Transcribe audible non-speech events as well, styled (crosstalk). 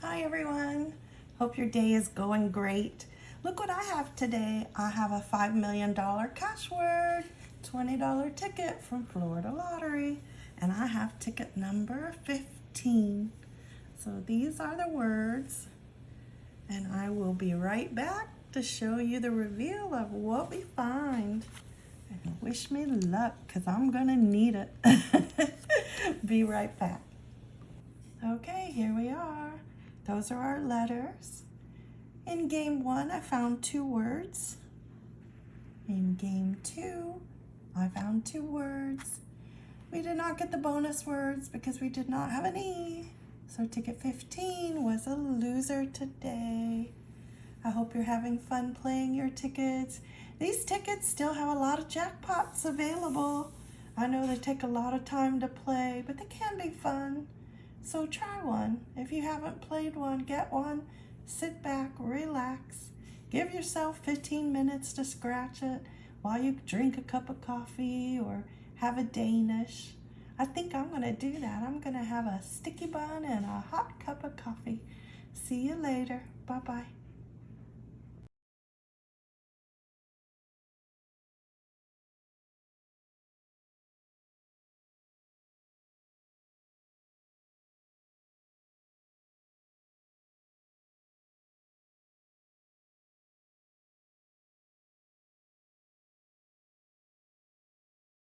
Hi everyone. Hope your day is going great. Look what I have today. I have a $5 million cash word, $20 ticket from Florida Lottery, and I have ticket number 15. So these are the words, and I will be right back to show you the reveal of what we find. And wish me luck, because I'm gonna need it. (laughs) be right back. Okay, here we are. Those are our letters. In game one, I found two words. In game two, I found two words. We did not get the bonus words because we did not have an E. So ticket 15 was a loser today. I hope you're having fun playing your tickets. These tickets still have a lot of jackpots available. I know they take a lot of time to play, but they can be fun. So try one. If you haven't played one, get one. Sit back, relax. Give yourself 15 minutes to scratch it while you drink a cup of coffee or have a Danish. I think I'm gonna do that. I'm gonna have a sticky bun and a hot cup of coffee. See you later. Bye-bye.